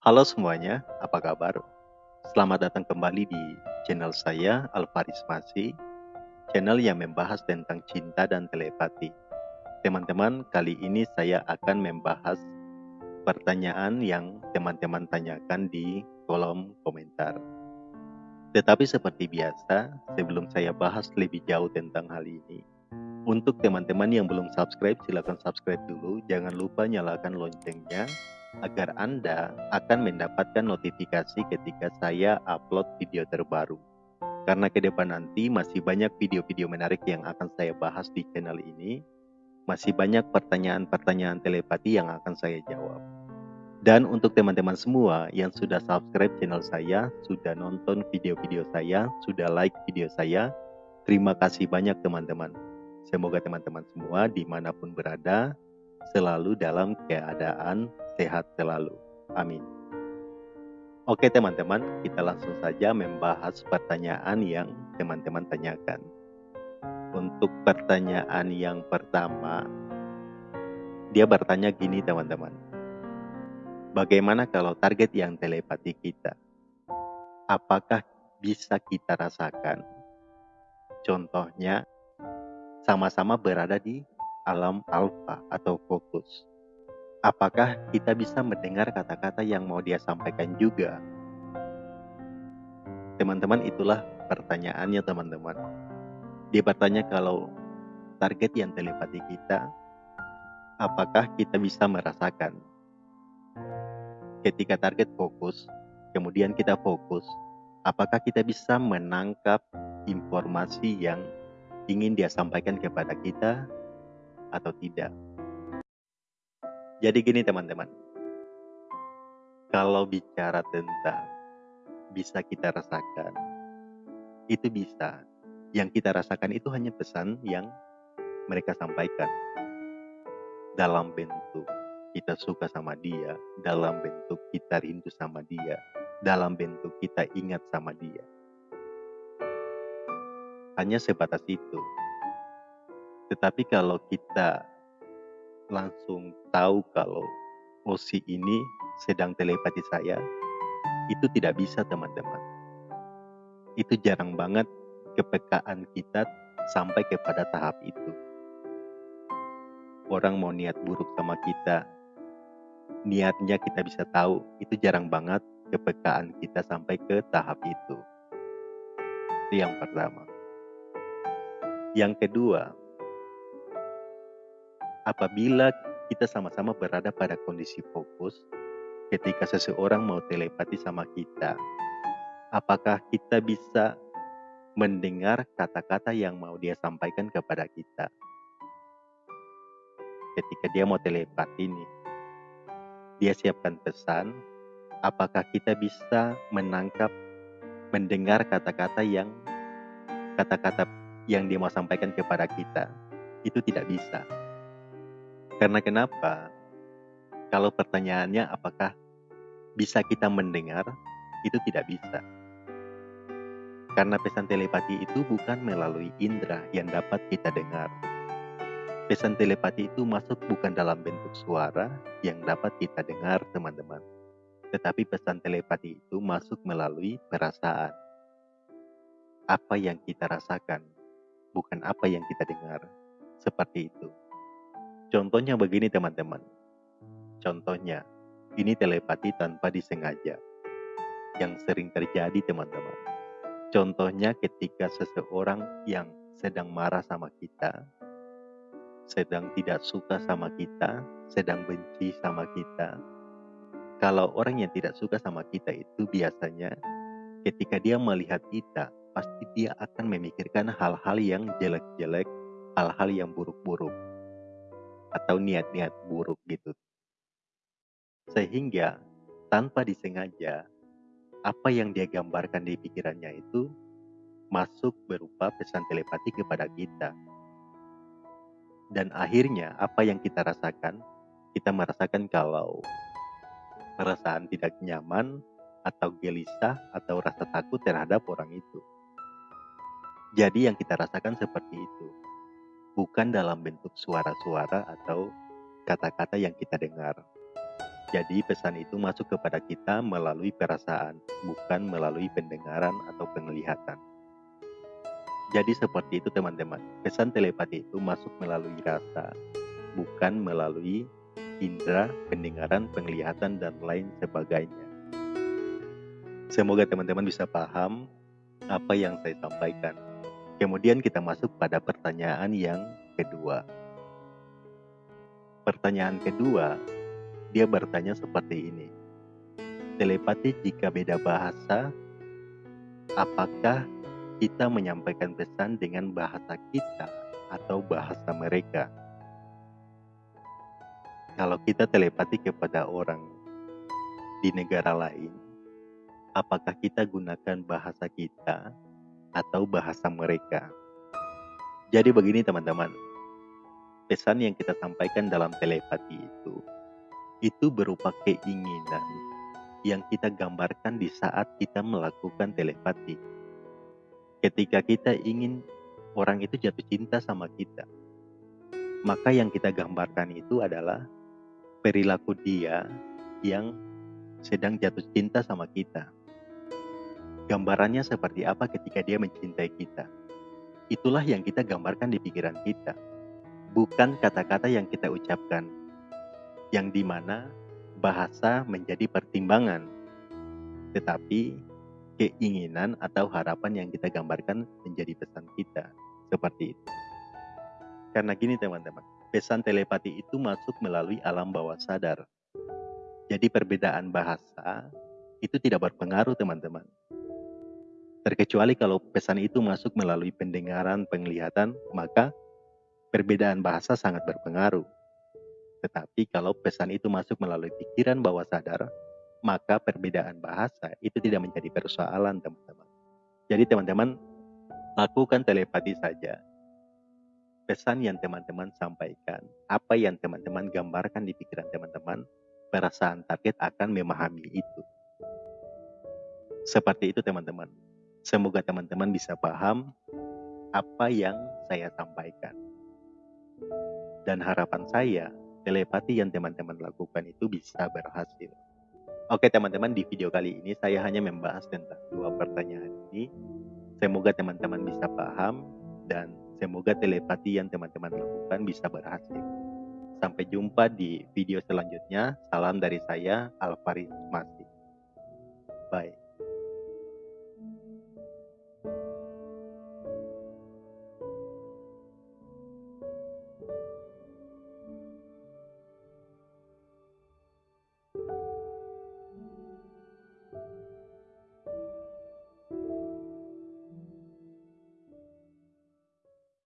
Halo semuanya, apa kabar? Selamat datang kembali di channel saya, Alvaris Masi, channel yang membahas tentang cinta dan telepati. Teman-teman, kali ini saya akan membahas pertanyaan yang teman-teman tanyakan di kolom komentar. Tetapi seperti biasa, sebelum saya bahas lebih jauh tentang hal ini, untuk teman-teman yang belum subscribe, silakan subscribe dulu. Jangan lupa nyalakan loncengnya agar Anda akan mendapatkan notifikasi ketika saya upload video terbaru. Karena ke depan nanti masih banyak video-video menarik yang akan saya bahas di channel ini. Masih banyak pertanyaan-pertanyaan telepati yang akan saya jawab. Dan untuk teman-teman semua yang sudah subscribe channel saya, sudah nonton video-video saya, sudah like video saya, terima kasih banyak teman-teman. Semoga teman-teman semua di mana pun berada, selalu dalam keadaan sehat selalu. Amin. Oke teman-teman, kita langsung saja membahas pertanyaan yang teman-teman tanyakan. Untuk pertanyaan yang pertama, dia bertanya gini teman-teman. Bagaimana kalau target yang telepati kita? Apakah bisa kita rasakan? Contohnya, sama-sama berada di alam alfa atau fokus apakah kita bisa mendengar kata-kata yang mau dia sampaikan juga? Teman-teman, itulah pertanyaannya teman-teman. Dia bertanya kalau target yang telepati kita, apakah kita bisa merasakan? Ketika target fokus, kemudian kita fokus, apakah kita bisa menangkap informasi yang ingin dia sampaikan kepada kita atau tidak? Jadi gini teman-teman, kalau bicara tentang bisa kita rasakan, itu bisa. Yang kita rasakan itu hanya pesan yang mereka sampaikan. Dalam bentuk kita suka sama dia, dalam bentuk kita rindu sama dia, dalam bentuk kita ingat sama dia. Hanya sebatas itu. Tetapi kalau kita langsung tahu kalau Osi ini sedang telepati saya, itu tidak bisa teman-teman. Itu jarang banget kepekaan kita sampai kepada tahap itu. Orang mau niat buruk sama kita, niatnya kita bisa tahu, itu jarang banget kepekaan kita sampai ke tahap itu. Itu yang pertama. Yang kedua, apabila kita sama-sama berada pada kondisi fokus ketika seseorang mau telepati sama kita, apakah kita bisa mendengar kata-kata yang mau dia sampaikan kepada kita? Ketika dia mau telepati ini, dia siapkan pesan, apakah kita bisa menangkap, mendengar kata-kata yang kata-kata yang dia mau sampaikan kepada kita? Itu tidak bisa karena kenapa? Kalau pertanyaannya apakah bisa kita mendengar, itu tidak bisa. Karena pesan telepati itu bukan melalui indera yang dapat kita dengar. Pesan telepati itu masuk bukan dalam bentuk suara yang dapat kita dengar, teman-teman. Tetapi pesan telepati itu masuk melalui perasaan. Apa yang kita rasakan, bukan apa yang kita dengar. Seperti itu. Contohnya begini teman-teman. Contohnya, ini telepati tanpa disengaja. Yang sering terjadi teman-teman. Contohnya ketika seseorang yang sedang marah sama kita, sedang tidak suka sama kita, sedang benci sama kita. Kalau orang yang tidak suka sama kita itu biasanya ketika dia melihat kita, pasti dia akan memikirkan hal-hal yang jelek-jelek, hal-hal yang buruk-buruk atau niat-niat buruk gitu. Sehingga tanpa disengaja apa yang dia gambarkan di pikirannya itu masuk berupa pesan telepati kepada kita. Dan akhirnya apa yang kita rasakan, kita merasakan kalau perasaan tidak nyaman atau gelisah atau rasa takut terhadap orang itu. Jadi yang kita rasakan seperti itu bukan dalam bentuk suara-suara atau kata-kata yang kita dengar. Jadi pesan itu masuk kepada kita melalui perasaan, bukan melalui pendengaran atau penglihatan. Jadi seperti itu teman-teman, pesan telepati itu masuk melalui rasa, bukan melalui indera, pendengaran, penglihatan, dan lain sebagainya. Semoga teman-teman bisa paham apa yang saya sampaikan. Kemudian kita masuk pada pertanyaan yang kedua. Pertanyaan kedua, dia bertanya seperti ini. Telepati jika beda bahasa, apakah kita menyampaikan pesan dengan bahasa kita atau bahasa mereka? Kalau kita telepati kepada orang di negara lain, apakah kita gunakan bahasa kita atau bahasa mereka? Jadi begini teman-teman, pesan yang kita sampaikan dalam telepati itu itu berupa keinginan yang kita gambarkan di saat kita melakukan telepati. Ketika kita ingin orang itu jatuh cinta sama kita, maka yang kita gambarkan itu adalah perilaku dia yang sedang jatuh cinta sama kita. Gambarannya seperti apa ketika dia mencintai kita. Itulah yang kita gambarkan di pikiran kita. Bukan kata-kata yang kita ucapkan, yang di mana bahasa menjadi pertimbangan, tetapi keinginan atau harapan yang kita gambarkan menjadi pesan kita, seperti itu. Karena gini teman-teman, pesan telepati itu masuk melalui alam bawah sadar. Jadi perbedaan bahasa itu tidak berpengaruh teman-teman. Terkecuali kalau pesan itu masuk melalui pendengaran, penglihatan, maka perbedaan bahasa sangat berpengaruh. Tetapi kalau pesan itu masuk melalui pikiran bawah sadar, maka perbedaan bahasa itu tidak menjadi persoalan teman-teman. Jadi teman-teman lakukan telepati saja. Pesan yang teman-teman sampaikan, apa yang teman-teman gambarkan di pikiran teman-teman, perasaan target akan memahami itu. Seperti itu teman-teman. Semoga teman-teman bisa paham apa yang saya sampaikan. Dan harapan saya telepati yang teman-teman lakukan itu bisa berhasil. Oke teman-teman, di video kali ini saya hanya membahas tentang dua pertanyaan ini. Semoga teman-teman bisa paham dan semoga telepati yang teman-teman lakukan bisa berhasil. Sampai jumpa di video selanjutnya. Salam dari saya, Alvaris Masih. Bye.